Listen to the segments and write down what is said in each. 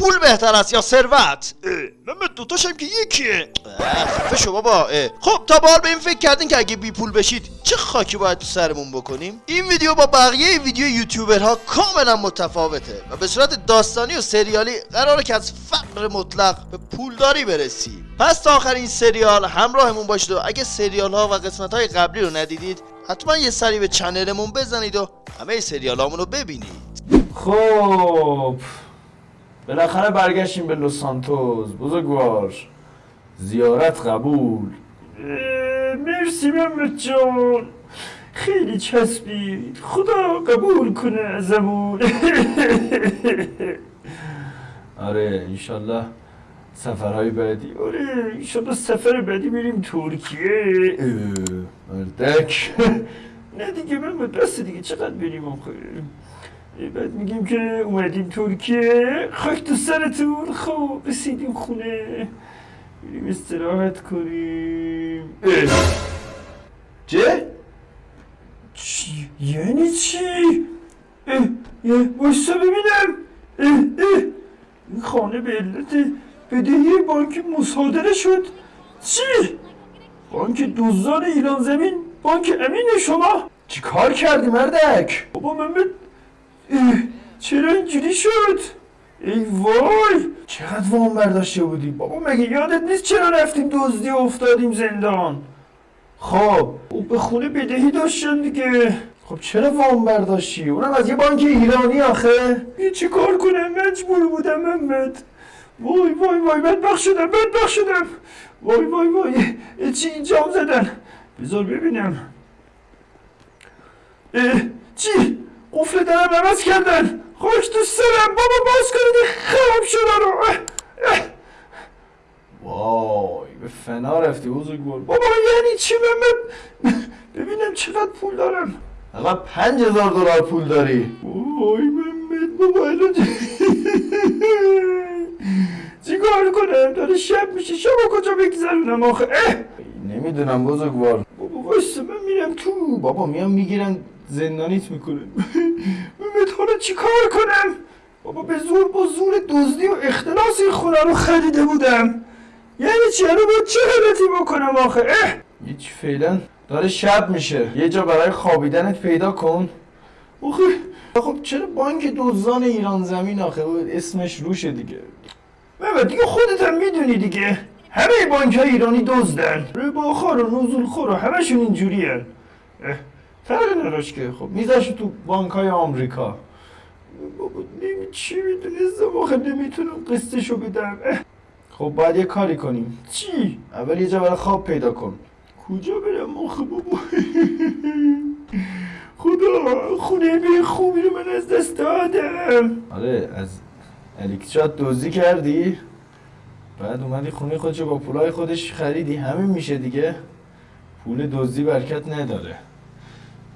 پول بهتر است یا ثروت؟ من دوتاشم که یکیه. خفه شو بابا. خب تا به حال به این فکر کردین که اگه بی پول بشید چه خاکی باید تو سرمون بکنیم؟ این ویدیو با بقیه ویدیو یوتیوبرها کاملا متفاوته و به صورت داستانی و سریالی قراره که از فقر مطلق به پولداری برسی. پس تا آخر این سریال همراهمون باشید و اگه سریال ها و قسمت های قبلی رو ندیدید حتما یه سری به چنلمون بزنید و همه سریال رو ببینید. خب. بالاخره برگشتیم به لوس سانتوس بزرگوار زیارت قبول. مرسی محمد جان. خیلی چسبید خدا قبول کنه ازمون آره انشالله سفرهای بعدی. آره ایشالا سفر بعدی بریم ترکیه. مردک. نه دیگه من بس دیگه چقدر بریم آخه؟ بعد میگیم که اومدیم ترکیه خاک تو سرتون خب رسیدیم خونه بریم استراحت کنیم چه؟ چی؟ یعنی چی؟ اه اه ببینم اه اه این خانه به علت بدهی بانک مصادره شد چی؟ بانک دزدان ایران زمین بانک امین شما چی کار کردی مردک؟ بابا محمد چرا اینجوری شد؟ ای وای چقدر وام برداشته بودی؟ بابا مگه یادت نیست چرا رفتیم دزدی افتادیم زندان؟ خب او به خونه بدهی داشتن دیگه. خب چرا وام برداشتی؟ اونم از یه بانک ایرانی آخه. یه چی کار کنم؟ مجبور بودم محمد. وای وای وای بدبخ شدم بدبخ شدم. وای وای وای چی اینجام زدن. بذار ببینم. اه چی؟ قفل درم عوض کردن. خاک تو سرم بابا باز کنید. خراب شدن رو اه، اه. وای به فنا رفتی بزرگوار بابا یعنی چی محمد ببینم چقدر پول دارم. فقط پنج هزار دلار پول داری. وای محمد بابا الان چی؟ کار کنم؟ داره شب میشه. شب کجا بگذرونم آخه؟ اه. نمی‌دونم بزرگوار. بابا واسه من میرم تو. بابا میان می‌گیرن زندانیت می‌کنن. چی کار کنم؟ بابا به زور با زور دزدی و اختلاس این خونه رو خریده بودم. یعنی چی الان باید چه غلطی بکنم آخه؟ اه! هیچ فعلا داره شب میشه. یه جا برای خوابیدنت پیدا کن. آخه خب چرا بانک دزدان ایران زمین آخه؟ اسمش روشه دیگه. محمد دیگه خودت هم می‌دونی دیگه. همه بانک های ایرانی دزدن. رباخار و نزول خور و همشون اینجوری هن. فرق نداشت که. خب میذاش تو بانک های آمریکا. بابا نمی چی می‌دونستم آخه نمی‌تونم قسطشو بدم. خب باید یه کاری کنیم. چی؟ اول یه جا برای خواب پیدا کن. کجا برم آخه بابا؟ خدا خونه به خوبی رو من از دست دادم. آره از الکترات دزدی کردی. بعد اومدی خونه خودشو با پولای خودش خریدی. همین میشه دیگه. پول دزدی برکت نداره.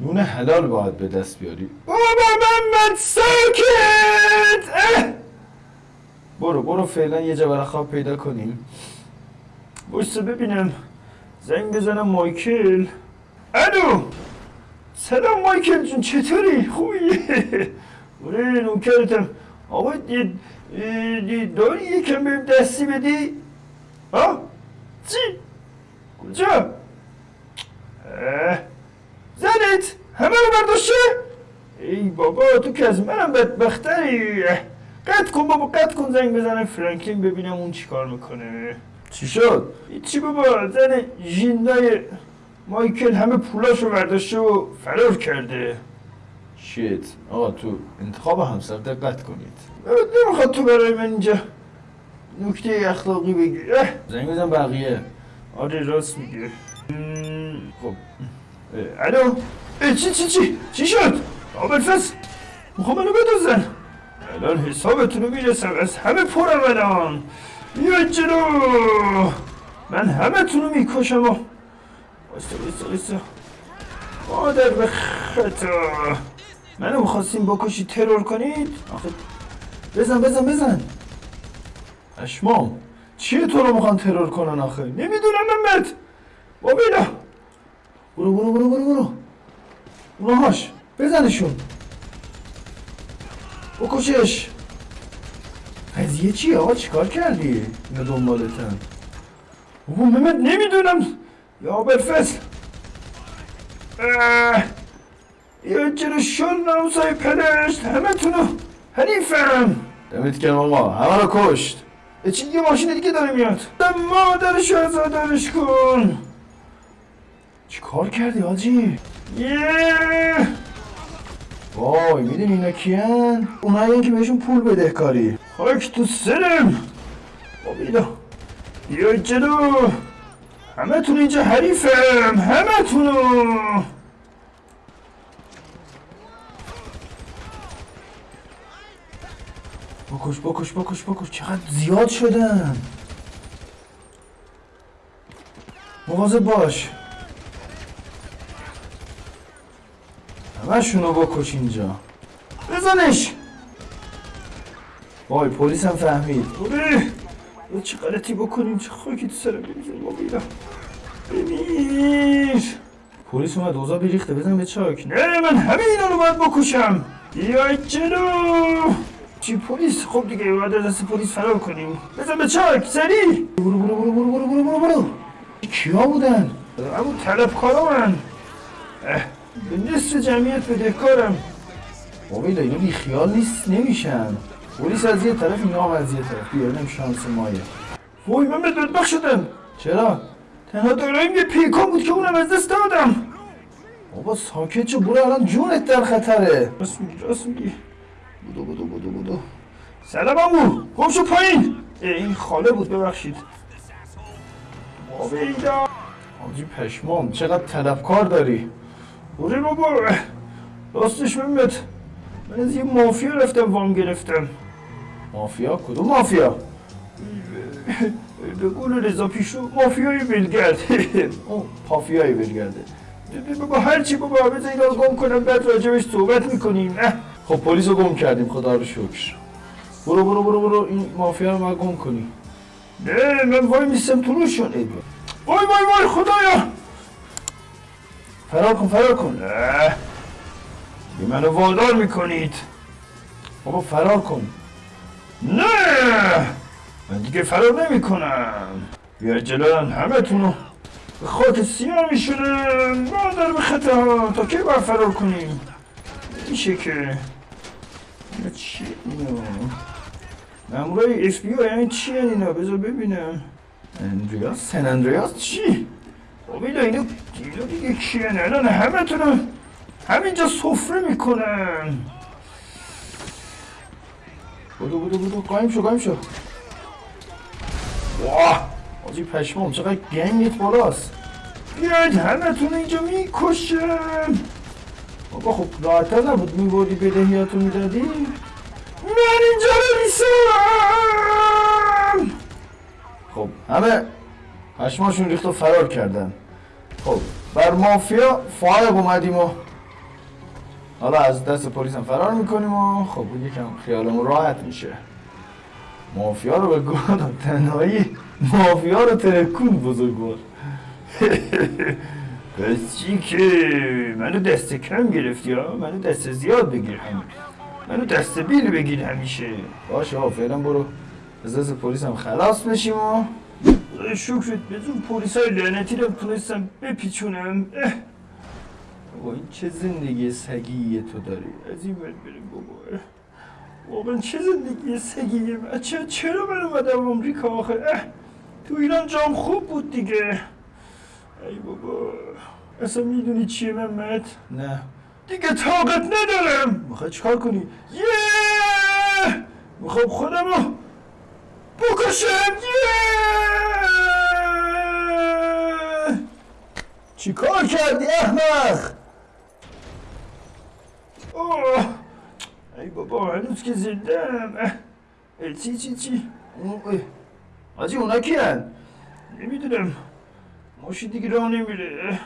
نون حلال باید به دست بیاری. بابا محمد ساکت اه! برو برو فعلا یه جا برای خواب پیدا کنیم. بایسته ببینم. زنگ بزنم مایکل. الو! سلام مایکل جون چطوری؟ خوبی؟ آره نوکرتم. آقا داری یکم بهم دستی بدی؟ ها؟ چی؟ کجا؟ اه، زنت همه رو برداشته ای بابا تو که از منم بدبختری. قطع کن بابا قطع کن زنگ بزنم فرانکلین ببینم اون چیکار می‌کنه. چی شد؟ چی بابا زن ژیندای مایکل همه پولاشو برداشته و فرار کرده. شیت. آقا تو انتخاب همسر دقت کنید. نمی‌خواد تو برای من اینجا نکته اخلاقی بگی. زنگ بزن بقیه. آره راست میگه خب. الو چی چی چی چی شد آبرفس می‌خوام منو بدوزن الان حسابتون رو می‌رسم از همه پرم الان بیا جلو من همه تونو می‌کشم و وایستا وایستا وایستا مادر به خطا منو می‌خواستیم بکشی ترور کنید آخه بزن بزن بزن اشمام چیه تو رو می‌خوان ترور کنن آخه نمی‌دونم محمد بابینا برو برو برو برو برو. اونهاش بزنشون. بکشش. قضیه چیه آقا؟ چیکار کردی اینا دنبالتن؟ بابا محمد نمی‌دونم. یا اه، یا چرا شل نامسای پدشت همه تونو حریفم دمت گرم آقا همه رو کشت. چی یه ماشین دیگه داره میاد. دم مادرش آزادرش کن. چیکار کردی آجی؟ یه! وای می‌دونی اینا کیان؟ اونایی که بهشون پول بدهکاری خاک تو سرم! بابیلا بیا جلو. همه تون اینجا حریفم همه تونو بکش بکش بکش بکش. چقدر زیاد شدن. مواظب باش. همشونو بکش اینجا. بزنش. وای پلیس هم فهمید یا چه غلطی بکنیم چه خاکی تو سرم بریزیم بابیلا بمیر پلیس اومد اوضاع بیریخته بزن به چاک. نه من همه اینا رو باید بکشم. بیا جلو چی پلیس؟ خب دیگه باید دست پلیس فرار کنیم. بزن به چاک سریع برو برو برو برو برو برو برو. برو کیا بودن؟ همون طلبکارا من اه، به نصف جمعیت بدهکارم بابیلا اینا بی خیال نیست نمیشن. پلیس از یه طرف اینا از یه طرف. بیا ببینم شانس مایه. وای من به بدبخ شدم چرا؟ تنها داراییم یه پیکان بود که اونم از دست دادم. بابا ساکت شو برو الان جونت در خطره. راست میگی راست میگی. بودو بودو بودو بودو. سلام امو گم شو پایین. این خاله بود ببخشید. بابیلا آجی پشمام چقدر طلبکار داری؟ بوده بابا راستش محمد من از یه مافیا رفتم وام گرفتم. مافیا؟ کدوم مافیا؟ قول رضا پیشو مافیای بلگرد او پافیایی برگرده بابا هرچی بابا بذار اینا رو گم کنم بعد راجبش صحبت می‌کنیم خب پلیس رو گم کردیم خدا رو شکر. برو برو برو برو این مافیا رو ما گم کنی نه من وای میستم تو روشون. وای وای وای خدایا! فرار کن فرار کن بی منو وادار می‌کنید. بابا فرار کن نه. من دیگه فرار نمی‌کنم. بیا جلو همه تونو به خاک سیاه میشونم مادر به خطا. تا کی باید فرار کنیم؟ میشه که. اینا چیه اینا مامورای اف بی یعنی چیه اینا؟ بذار ببینم. اندریاس؟ سن اندریاس چی؟ بابیلا اینو دیلو دیگه کیه نه همه تونو همینجا سفره می‌کنن بودو بودو بودو قایم شو قایم شو واه آجی پشمام چقدر گنگت بالاست بیاید همه اینجا می‌کشم بابا خب راحتر نبود میبردی بدهیاتو می‌دادی من اینجا رو میسم خب همه پشماشون ریخت و فرار کردن. خب بر مافیا فایق اومدیم و حالا از دست پلیس هم فرار می‌کنیم و خب یکم خیالمون راحت میشه. مافیا رو به گوه داد تنهایی مافیا رو ترکون بزرگوار. پس چی که؟ منو دست کم گرفتی ها منو دست زیاد بگیر هم منو دست بیل بگیر همیشه. باشه آقا فعلا برو. از دست پلیس هم خلاص بشیم و خدای شکرت بدون پلیس های لعنتی رو تونستم بپیچونم بابا این چه زندگی سگیه تو داری از این ور بریم بابا. واقعا چه زندگی سگیه بچه چرا من اومدم آمریکا آخه تو ایران جام خوب بود دیگه ای بابا اصلا می‌دونی چیه محمد نه دیگه طاقت ندارم می‌خوای چیکار کنی یه می‌خوام خودمو بکشم یه چیکار کردی احمق؟ اوه ای بابا هنوز که زندم اه. اه، چی چی چی؟ آجی اونا کیان؟ نمی‌دونم. ماشین دیگه راه نمیره.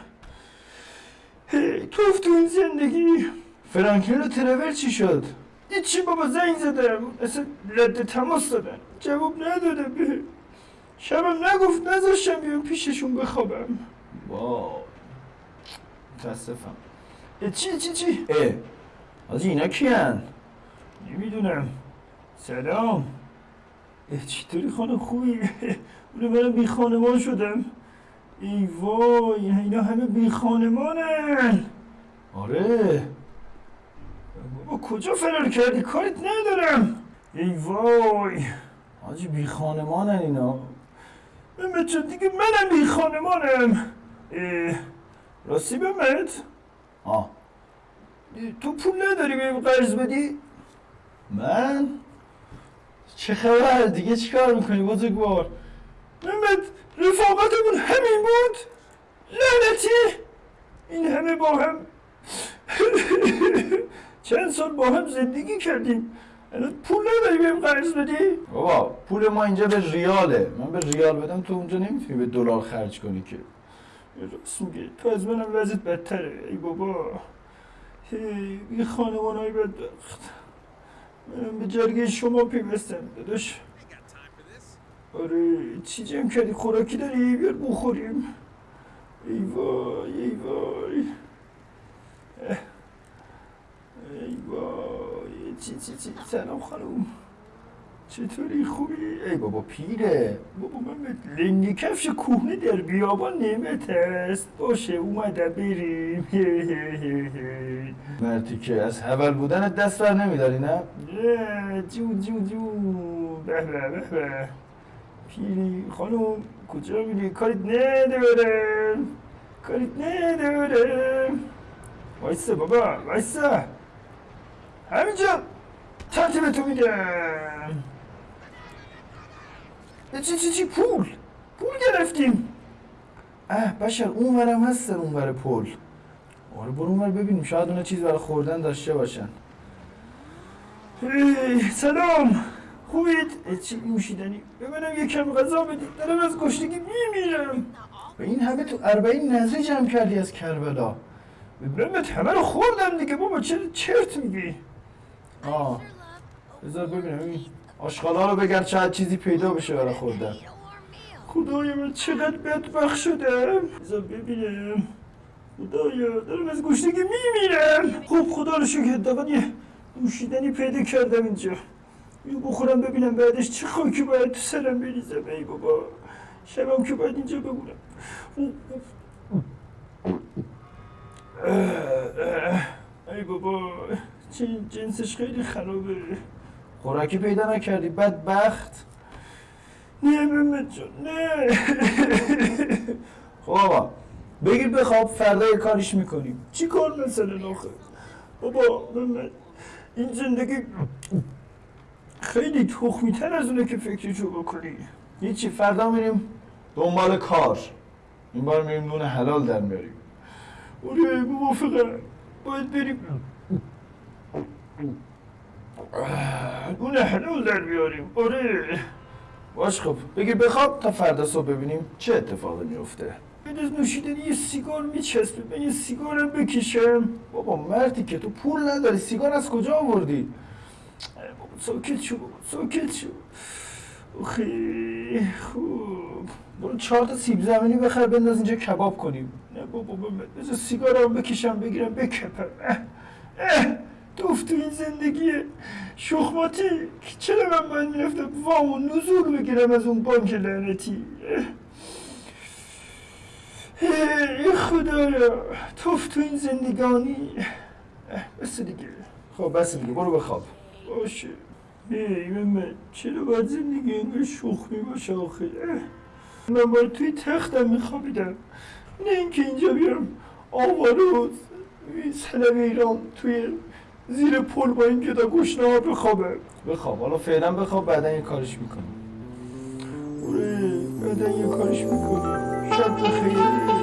هی، توف تو این زندگی. فرانکلین و ترور چی شد؟ هیچی بابا زنگ زدم. اصلا رد تماس دادن. جواب نداده به شبم نگفت نذاشتم بیام پیششون بخوابم. واو متاسفم چی چی چی اه آجی اینا کیان نمی‌دونم سلام چطوری خانم خوبی اونو منم بی خانمان شدم ای وای اینا همه بی خانمانن آره بابا کجا فرار کردی کاریت ندارم ای وای حاجی بی خانمانن اینا جان دیگه منم بی خانمانم اه، راستی مهمت آه تو پول نداری بهم قرض بدی من چه خبر دیگه چیکار می‌کنی بزرگوار مهمت رفاقتمون همین بود لعنتی این همه با هم چند سال با هم زندگی کردیم الان پول نداری بهم قرض بدی بابا پول ما اینجا به ریاله من به ریال بدم تو اونجا نمی‌تونی به دلار خرج کنی که میگه تو از منم وضعیت بدتره. ای بابا. هی خانمان های بدبخت منم به جرگه شما پیوستم داداش. آره چی جمع کردی؟ خوراکی داری؟ بیار بخوریم. ای وای ای وای. ای وای. چی چی چی؟ سلام خانم. چطوری خوبی؟ ای بابا پیره. بابا من به لنگی کفش کوهنه در بیابان نعمت است باشه اومدم بریم. مرتی که از حول بودن دست بر نمیداری نه؟ نه جون جون جون به به به به. پیری خانم کجا میری؟ کاریت ندارم کاریت ندارم وایسا بابا وایسا همینجا. ترتیب تو میدم. چی چی چی پول. پول گرفتیم. اه بشر اون ورم هستن اون ور پل آره برو اون ور ببینیم. شاید اونا چیز برای خوردن داشته باشن. سلام. خوبید؟ چی نوشیدنی؟ به منم یکم غذا بدید. دارم از گشتگی میمیرم. و این همه تو اربعین نظری جمع کردی از کربلا. بهت همه رو خوردم دیگه. بابا چرا چرت میگی؟ آه. بذار ببینم. این آشغالا رو بگرد شاید چیزی پیدا بشه برای خوردن. خدایا من چقدر بدبخت شدم. بذار ببینم. خدایا دارم از گشتگی میمیرم. خب خدا رو شکر حداقل یه نوشیدنی پیدا کردم اینجا. یه بخورم ببینم بعدش چه خاکی باید تو سرم بریزم. ای بابا شبم که باید اینجا بمونم. ای بابا چه جنسش خیلی خرابه. خوراکی پیدا نکردی. بدبخت. نه محمد جان نه. خب بگیر بخواب فردا یه کاریش می‌کنیم. چی کار مثلا آخه؟ بابا محمد این زندگی خیلی تخمی تر از اونه که فکرشو بکنی. هیچی فردا میریم دنبال کار. این بار میریم نون حلال در میاریم. آره موافقم باید بریم. اون حلال در بیاریم. آره. باش خب بگیر بخواب تا فردا صبح ببینیم چه اتفاقی میفته. بعد از نوشیدنی یه سیگار میچسبه من یه سیگارم بکشم. بابا مردی که تو پول نداری سیگار از کجا آوردی؟ بابا ساکت شو بابا ساکت شو. خیلی خوب. برو چهار تا سیب زمینی بخر بنداز اینجا کباب کنیم. نه بابا بذار سیگارم بکشم بگیرم بکپم. اه اه. تو این زندگی شخماتی که چرا من باید می‌رفتم وام و نزول بگیرم از اون بانک لعنتی. ای خدایا توف تو این زندگانی. بس دیگه. خب بس دیگه برو بخواب باشه. ای محمد چرا باید زندگی اینقدر شخمی باشه آخه. من باید توی تختم میخوابیدم. نه اینکه اینجا بیارم آواروز این سلم ایران توی زیر پل با این گدا گشنه بخوابم بخواب. حالا فعلا بخواب بعدا یه کارش می‌کنیم اوره بعدا یه کارش می‌کنیم شب بخیر.